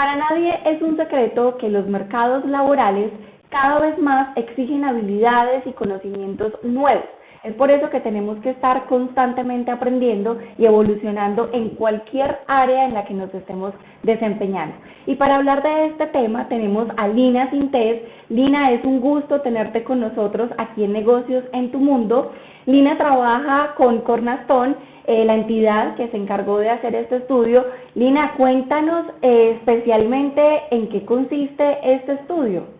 Para nadie es un secreto que los mercados laborales cada vez más exigen habilidades y conocimientos nuevos. Es por eso que tenemos que estar constantemente aprendiendo y evolucionando en cualquier área en la que nos estemos desempeñando. Y para hablar de este tema tenemos a Lina Sintés. Lina, es un gusto tenerte con nosotros aquí en Negocios en tu Mundo. Lina trabaja con Cornastón eh, la entidad que se encargó de hacer este estudio. Lina, cuéntanos eh, especialmente en qué consiste este estudio.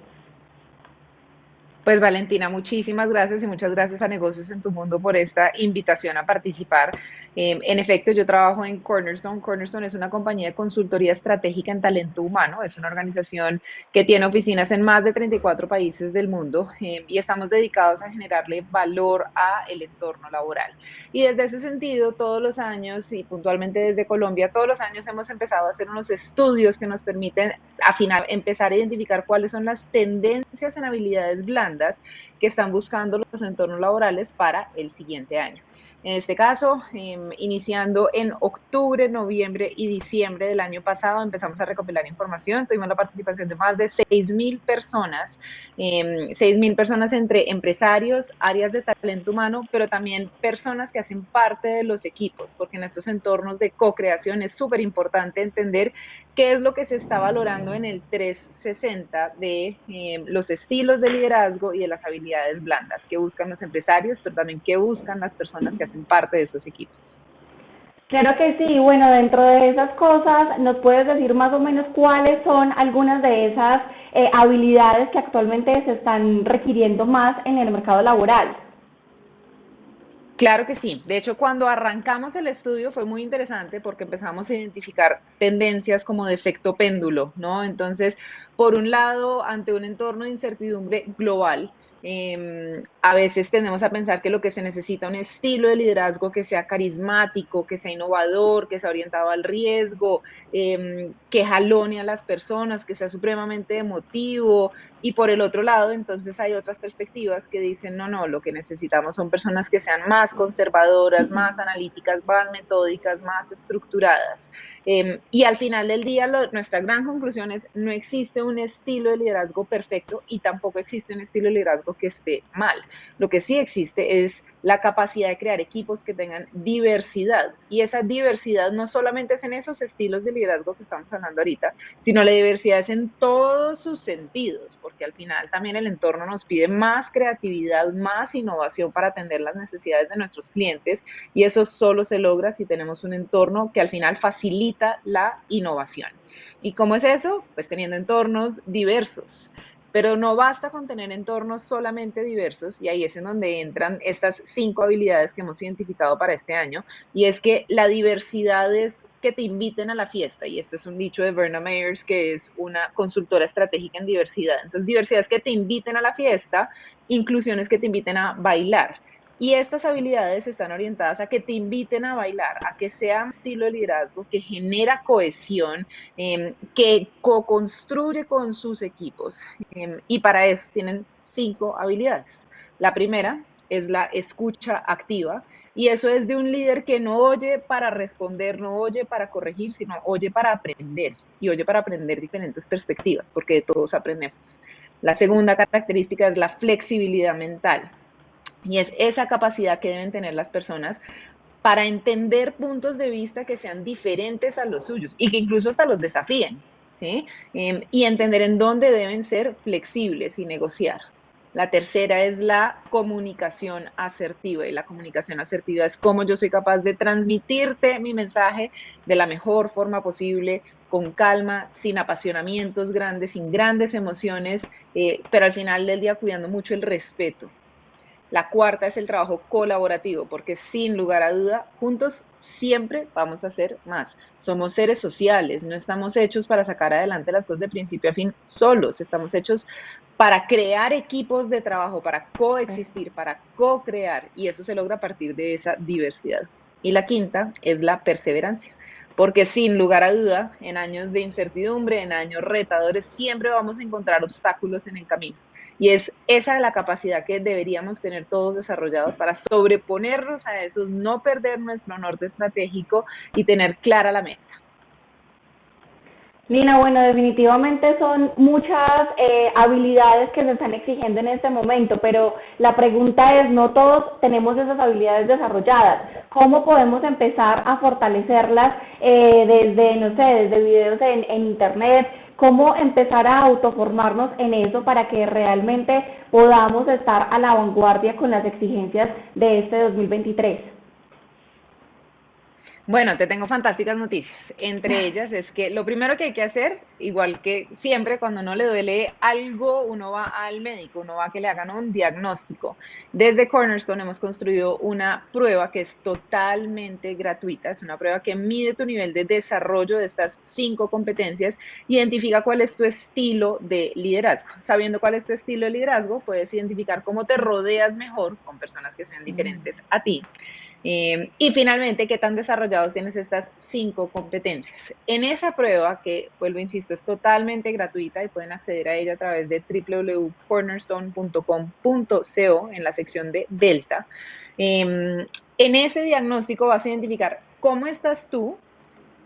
Pues Valentina, muchísimas gracias y muchas gracias a Negocios en tu Mundo por esta invitación a participar. Em, en efecto, yo trabajo en Cornerstone. Cornerstone es una compañía de consultoría estratégica en talento humano. Es una organización que tiene oficinas en más de 34 países del mundo em, y estamos dedicados a generarle valor a el entorno laboral. Y desde ese sentido, todos los años y puntualmente desde Colombia, todos los años hemos empezado a hacer unos estudios que nos permiten afinar, empezar a identificar cuáles son las tendencias en habilidades blandas que están buscando los entornos laborales para el siguiente año. En este caso, em, iniciando en octubre, noviembre y diciembre del año pasado, empezamos a recopilar información. Tuvimos la participación de más de 6.000 personas, eh, em, 6.000 personas entre empresarios, áreas de talento humano, pero también personas que hacen parte de los equipos, porque en estos entornos de co-creación es súper importante entender qué es lo que se está valorando en el 360 de em, los estilos de liderazgo y de las habilidades blandas que buscan los empresarios, pero también qué buscan las personas que hacen parte de esos equipos. Claro que sí, bueno, dentro de esas cosas, ¿nos puedes decir más o menos cuáles son algunas de esas eh, habilidades que actualmente se están requiriendo más en el mercado laboral? Claro que sí. De hecho, cuando arrancamos el estudio fue muy interesante porque empezamos a identificar tendencias como de efecto péndulo, ¿no? Entonces, por un lado, ante un entorno de incertidumbre global, Em, a veces tendemos a pensar que lo que se necesita es un estilo de liderazgo que sea carismático, que sea innovador, que sea orientado al riesgo, em, que jalone a las personas, que sea supremamente emotivo. Y por el otro lado, entonces hay otras perspectivas que dicen, no, no, lo que necesitamos son personas que sean más conservadoras, más analíticas, más metódicas, más estructuradas. Em, y al final del día, nuestra gran conclusión es, no existe un estilo de liderazgo perfecto y tampoco existe un estilo de liderazgo que esté mal. Lo que sí existe es la capacidad de crear equipos que tengan diversidad. Y esa diversidad no solamente es en esos estilos de liderazgo que estamos hablando ahorita, sino la diversidad es en todos sus sentidos, porque al final también el entorno nos pide más creatividad, más innovación para atender las necesidades de nuestros clientes y eso solo se logra si tenemos un entorno que al final facilita la innovación. ¿Y cómo es eso? Pues teniendo entornos diversos. Pero no basta con tener entornos solamente diversos y ahí es en donde entran estas cinco habilidades que hemos identificado para este año y es que la diversidad es que te inviten a la fiesta y este es un dicho de Verna Meyers que es una consultora estratégica en diversidad. Entonces diversidad es que te inviten a la fiesta, inclusión es que te inviten a bailar. Y estas habilidades están orientadas a que te inviten a bailar, a que sea un estilo de liderazgo que genera cohesión, em, que co-construye con sus equipos. Em, y para eso tienen cinco habilidades. La primera es la escucha activa. Y eso es de un líder que no oye para responder, no oye para corregir, sino oye para aprender y oye para aprender diferentes perspectivas, porque todos aprendemos. La segunda característica es la flexibilidad mental. Y es esa capacidad que deben tener las personas para entender puntos de vista que sean diferentes a los suyos y que incluso hasta los desafíen. Em, y entender en dónde deben ser flexibles y negociar. La tercera es la comunicación asertiva y la comunicación asertiva es cómo yo soy capaz de transmitirte mi mensaje de la mejor forma posible, con calma, sin apasionamientos grandes, sin grandes emociones, eh, pero al final del día cuidando mucho el respeto la cuarta es el trabajo colaborativo, porque sin lugar a duda, juntos siempre vamos a hacer más. Somos seres sociales, no estamos hechos para sacar adelante las cosas de principio a fin solos, estamos hechos para crear equipos de trabajo, para coexistir, para co-crear, y eso se logra a partir de esa diversidad. Y la quinta es la perseverancia, porque sin lugar a duda, en años de incertidumbre, en años retadores, siempre vamos a encontrar obstáculos en el camino y es esa la capacidad que deberíamos tener todos desarrollados para sobreponernos a esos, no perder nuestro norte estratégico y tener clara la meta. Nina, bueno, definitivamente son muchas eh, habilidades que se están exigiendo en este momento, pero la pregunta es, no todos tenemos esas habilidades desarrolladas. ¿Cómo podemos empezar a fortalecerlas eh, desde, no sé, desde videos en, en Internet? ¿Cómo empezar a autoformarnos en eso para que realmente podamos estar a la vanguardia con las exigencias de este 2023? Bueno, te tengo fantásticas noticias. Entre ellas es que lo primero que hay que hacer, igual que siempre cuando no le duele algo, uno va al médico, uno va a que le hagan un diagnóstico. Desde Cornerstone hemos construido una prueba que es totalmente gratuita. Es una prueba que mide tu nivel de desarrollo de estas cinco competencias, identifica cuál es tu estilo de liderazgo. Sabiendo cuál es tu estilo de liderazgo, puedes identificar cómo te rodeas mejor con personas que sean diferentes a ti. Eh, y finalmente, ¿qué tan desarrollados tienes estas cinco competencias? En esa prueba, que vuelvo, insisto, es totalmente gratuita y pueden acceder a ella a través de www.cornerstone.com.co en la sección de Delta. Em, en ese diagnóstico vas a identificar cómo estás tú,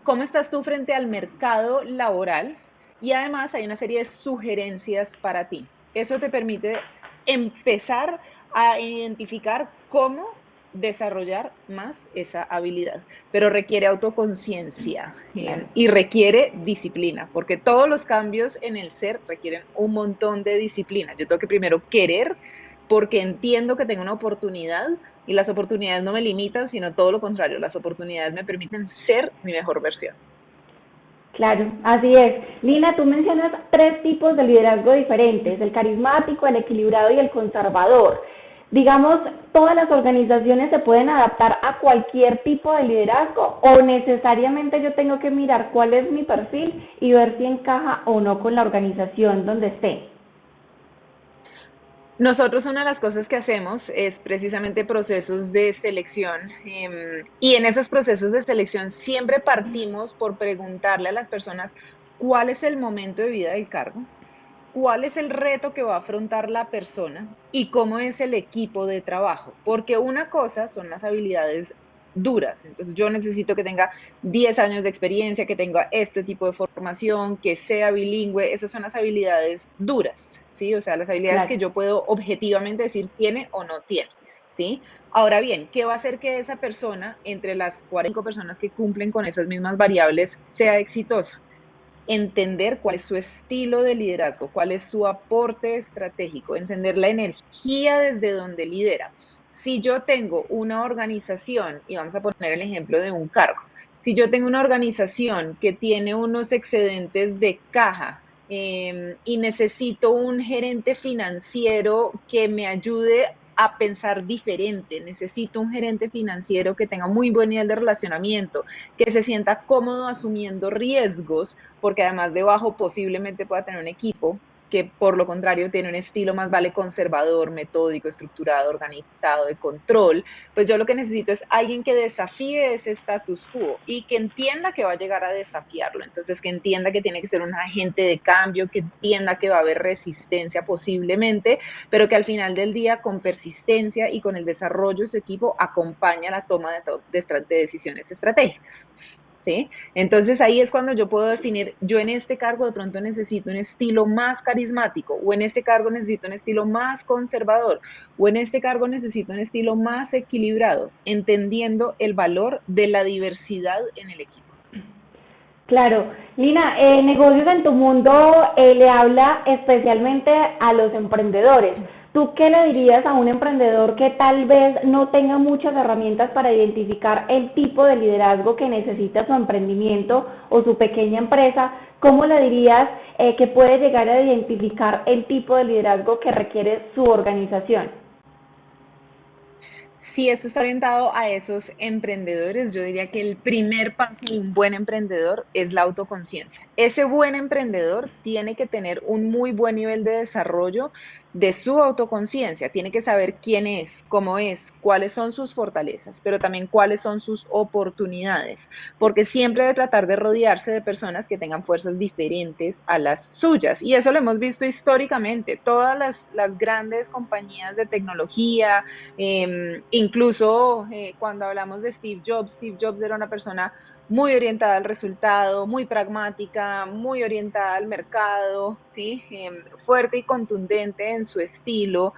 cómo estás tú frente al mercado laboral y además hay una serie de sugerencias para ti. Eso te permite empezar a identificar cómo desarrollar más esa habilidad, pero requiere autoconciencia eh, y requiere disciplina, porque todos los cambios en el ser requieren un montón de disciplina. Yo tengo que primero querer porque entiendo que tengo una oportunidad y las oportunidades no me limitan, sino todo lo contrario, las oportunidades me permiten ser mi mejor versión. Claro, así es. Lina, tú mencionas tres tipos de liderazgo diferentes, el carismático, el equilibrado y el conservador digamos, todas las organizaciones se pueden adaptar a cualquier tipo de liderazgo o necesariamente yo tengo que mirar cuál es mi perfil y ver si encaja o no con la organización donde esté. Nosotros una de las cosas que hacemos es precisamente procesos de selección em, y en esos procesos de selección siempre partimos por preguntarle a las personas cuál es el momento de vida del cargo, cuál es el reto que va a afrontar la persona y cómo es el equipo de trabajo. Porque una cosa son las habilidades duras. Entonces yo necesito que tenga 10 años de experiencia, que tenga este tipo de formación, que sea bilingüe. Esas son las habilidades duras, ¿sí? O sea, las habilidades que yo puedo objetivamente decir tiene o no tiene, ¿sí? Ahora bien, ¿qué va a hacer que esa persona, entre las 40 personas que cumplen con esas mismas variables, sea exitosa? Entender cuál es su estilo de liderazgo, cuál es su aporte estratégico, entender la energía desde donde lidera. Si yo tengo una organización, y vamos a poner el ejemplo de un cargo, si yo tengo una organización que tiene unos excedentes de caja em, y necesito un gerente financiero que me ayude a pensar diferente. Necesito un gerente financiero que tenga muy buen nivel de relacionamiento, que se sienta cómodo asumiendo riesgos, porque además debajo posiblemente pueda tener un equipo que por lo contrario tiene un estilo más vale conservador, metódico, estructurado, organizado, de control, pues yo lo que necesito es alguien que desafíe ese status quo y que entienda que va a llegar a desafiarlo. Entonces, que entienda que tiene que ser un agente de cambio, que entienda que va a haber resistencia posiblemente, pero que al final del día con persistencia y con el desarrollo de su equipo acompaña la toma de, de decisiones estratégicas. Entonces ahí es cuando yo puedo definir, yo en este cargo de pronto necesito un estilo más carismático, o en este cargo necesito un estilo más conservador, o en este cargo necesito un estilo más equilibrado, entendiendo el valor de la diversidad en el equipo. Claro, Lina, eh, negocios en tu mundo eh, le habla especialmente a los emprendedores. ¿Tú qué le dirías a un emprendedor que tal vez no tenga muchas herramientas para identificar el tipo de liderazgo que necesita su emprendimiento o su pequeña empresa? ¿Cómo le dirías eh, que puede llegar a identificar el tipo de liderazgo que requiere su organización? Si esto está orientado a esos emprendedores, yo diría que el primer paso de un buen emprendedor es la autoconciencia. Ese buen emprendedor tiene que tener un muy buen nivel de desarrollo de su autoconciencia, tiene que saber quién es, cómo es, cuáles son sus fortalezas, pero también cuáles son sus oportunidades, porque siempre debe tratar de rodearse de personas que tengan fuerzas diferentes a las suyas. Y eso lo hemos visto históricamente. Todas las, grandes compañías de tecnología, em, incluso eh, cuando hablamos de Steve Jobs, Steve Jobs era una persona muy orientada al resultado, muy pragmática, muy orientada al mercado, ¿sí? Em, fuerte y contundente en su estilo,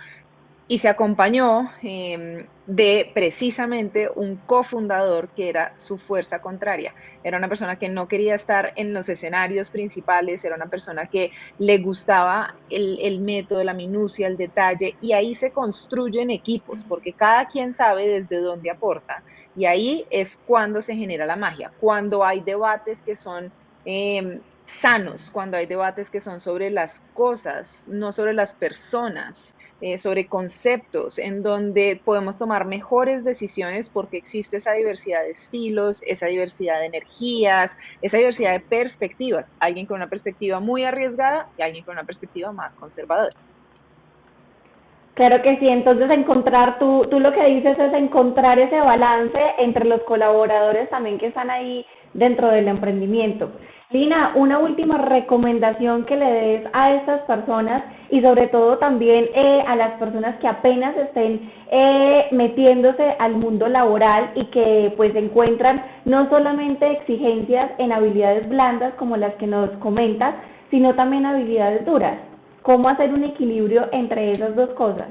y se acompañó em, de precisamente un cofundador que era su fuerza contraria. Era una persona que no quería estar en los escenarios principales, era una persona que le gustaba el, el método, la minucia, el detalle, y ahí se construyen equipos, porque cada quien sabe desde dónde aporta. Y ahí es cuando se genera la magia, cuando hay debates que son em, sanos, cuando hay debates que son sobre las cosas, no sobre las personas. Eh, sobre conceptos, en donde podemos tomar mejores decisiones porque existe esa diversidad de estilos, esa diversidad de energías, esa diversidad de perspectivas. Alguien con una perspectiva muy arriesgada y alguien con una perspectiva más conservadora. Claro que sí, entonces encontrar, tú, tú lo que dices es encontrar ese balance entre los colaboradores también que están ahí dentro del emprendimiento. Lina, una última recomendación que le des a estas personas y sobre todo también eh, a las personas que apenas estén eh, metiéndose al mundo laboral y que pues encuentran no solamente exigencias en habilidades blandas como las que nos comentas, sino también habilidades duras. ¿Cómo hacer un equilibrio entre esas dos cosas?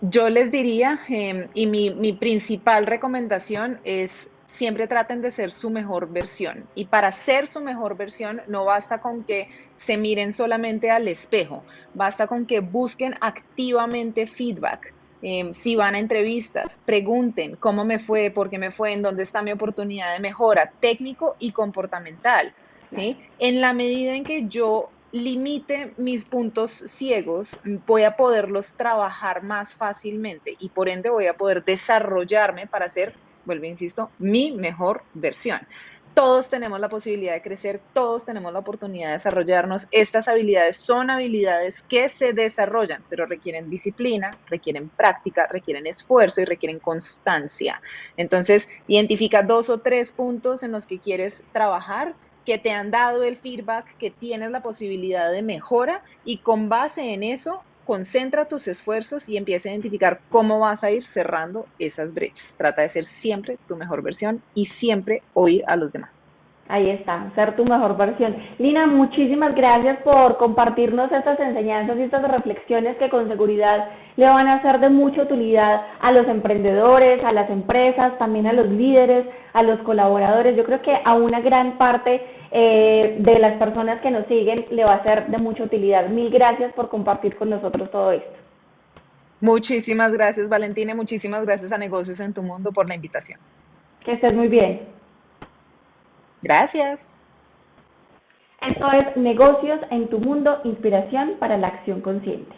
Yo les diría, em, y mi, mi principal recomendación es siempre traten de ser su mejor versión. Y para ser su mejor versión no basta con que se miren solamente al espejo, basta con que busquen activamente feedback. Em, si van a entrevistas, pregunten cómo me fue, por qué me fue, en dónde está mi oportunidad de mejora técnico y comportamental. ¿sí? En la medida en que yo limite mis puntos ciegos, voy a poderlos trabajar más fácilmente y por ende voy a poder desarrollarme para ser vuelvo, insisto, mi mejor versión. Todos tenemos la posibilidad de crecer, todos tenemos la oportunidad de desarrollarnos. Estas habilidades son habilidades que se desarrollan, pero requieren disciplina, requieren práctica, requieren esfuerzo y requieren constancia. Entonces, identifica dos o tres puntos en los que quieres trabajar que te han dado el feedback, que tienes la posibilidad de mejora y con base en eso concentra tus esfuerzos y empieza a identificar cómo vas a ir cerrando esas brechas. Trata de ser siempre tu mejor versión y siempre oír a los demás. Ahí está, ser tu mejor versión. Lina, muchísimas gracias por compartirnos estas enseñanzas y estas reflexiones que con seguridad le van a ser de mucha utilidad a los emprendedores, a las empresas, también a los líderes, a los colaboradores. Yo creo que a una gran parte eh, de las personas que nos siguen le va a ser de mucha utilidad. Mil gracias por compartir con nosotros todo esto. Muchísimas gracias, Valentina, muchísimas gracias a Negocios en tu Mundo por la invitación. Que estés muy bien. Gracias. Esto es Negocios en tu Mundo, Inspiración para la Acción Consciente.